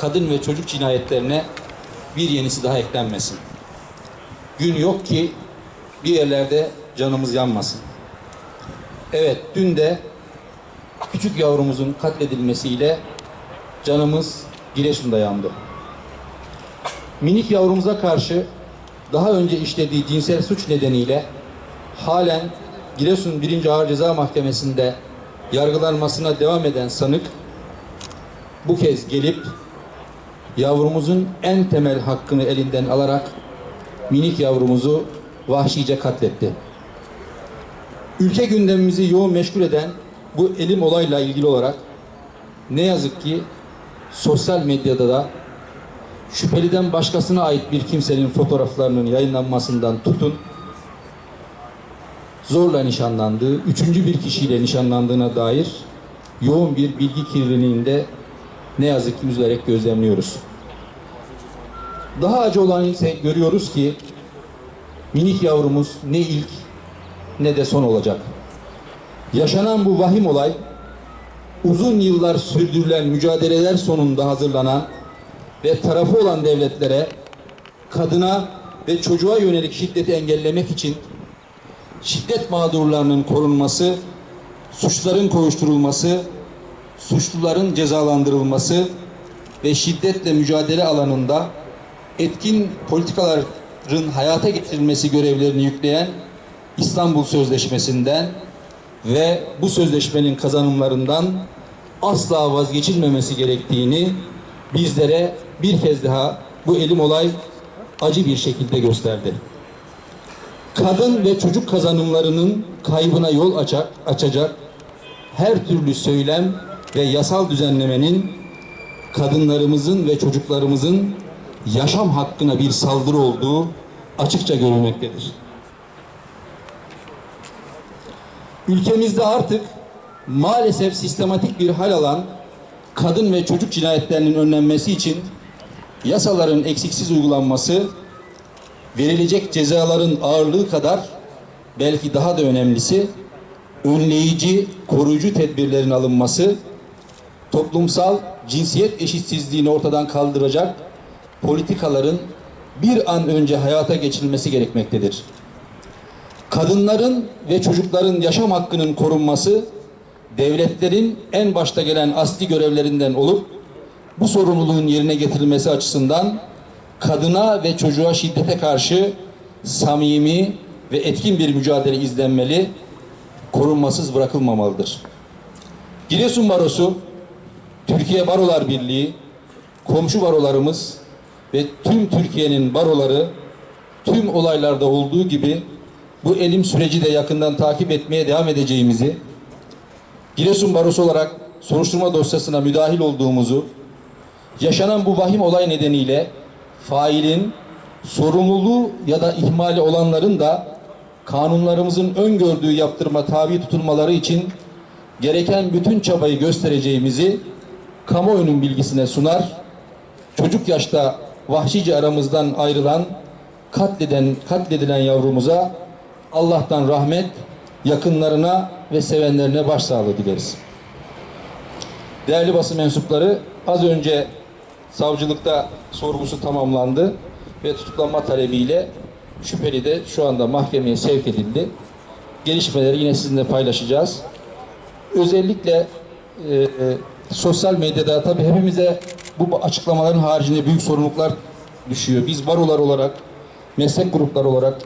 kadın ve çocuk cinayetlerine bir yenisi daha eklenmesin. Gün yok ki bir yerlerde canımız yanmasın. Evet, dün de küçük yavrumuzun katledilmesiyle canımız Giresun'da yandı. Minik yavrumuza karşı daha önce işlediği cinsel suç nedeniyle halen Giresun 1. Ağır Ceza Mahkemesi'nde yargılanmasına devam eden sanık bu kez gelip yavrumuzun en temel hakkını elinden alarak minik yavrumuzu vahşice katletti. Ülke gündemimizi yoğun meşgul eden bu elim olayla ilgili olarak ne yazık ki sosyal medyada da şüpheliden başkasına ait bir kimsenin fotoğraflarının yayınlanmasından tutun zorla nişanlandığı, üçüncü bir kişiyle nişanlandığına dair yoğun bir bilgi kirliliğinde ne yazık ki üzülerek gözlemliyoruz. Daha acı olan ise görüyoruz ki minik yavrumuz ne ilk ne de son olacak. Yaşanan bu vahim olay uzun yıllar sürdürülen mücadeleler sonunda hazırlanan ve tarafı olan devletlere kadına ve çocuğa yönelik şiddeti engellemek için şiddet mağdurlarının korunması, suçların kovuşturulması, suçluların cezalandırılması ve şiddetle mücadele alanında etkin politikaların hayata getirilmesi görevlerini yükleyen İstanbul Sözleşmesi'nden ve bu sözleşmenin kazanımlarından asla vazgeçilmemesi gerektiğini bizlere bir kez daha bu elim olay acı bir şekilde gösterdi. Kadın ve çocuk kazanımlarının kaybına yol açacak, açacak her türlü söylem ve yasal düzenlemenin kadınlarımızın ve çocuklarımızın yaşam hakkına bir saldırı olduğu açıkça görülmektedir. Ülkemizde artık maalesef sistematik bir hal alan kadın ve çocuk cinayetlerinin önlenmesi için yasaların eksiksiz uygulanması, verilecek cezaların ağırlığı kadar belki daha da önemlisi önleyici, koruyucu tedbirlerin alınması, toplumsal cinsiyet eşitsizliğini ortadan kaldıracak politikaların bir an önce hayata geçirilmesi gerekmektedir. Kadınların ve çocukların yaşam hakkının korunması devletlerin en başta gelen asli görevlerinden olup bu sorumluluğun yerine getirilmesi açısından kadına ve çocuğa şiddete karşı samimi ve etkin bir mücadele izlenmeli, korunmasız bırakılmamalıdır. Giresun Barosu, Türkiye Barolar Birliği, komşu barolarımız ve tüm Türkiye'nin baroları tüm olaylarda olduğu gibi bu elim süreci de yakından takip etmeye devam edeceğimizi, Giresun Barosu olarak soruşturma dosyasına müdahil olduğumuzu, yaşanan bu vahim olay nedeniyle failin sorumluluğu ya da ihmali olanların da kanunlarımızın öngördüğü yaptırma tabi tutulmaları için gereken bütün çabayı göstereceğimizi kamuoyunun bilgisine sunar. Çocuk yaşta vahşice aramızdan ayrılan, katleden, katledilen yavrumuza Allah'tan rahmet, yakınlarına ve sevenlerine başsağlığı dileriz. Değerli basın mensupları, az önce savcılıkta sorgusu tamamlandı ve tutuklanma talebiyle şüpheli de şu anda mahkemeye sevk edildi. Gelişmeleri yine sizinle paylaşacağız. Özellikle e, sosyal medyada tabii hepimize bu açıklamaların haricinde büyük sorumluluklar düşüyor. Biz barolar olarak, meslek grupları olarak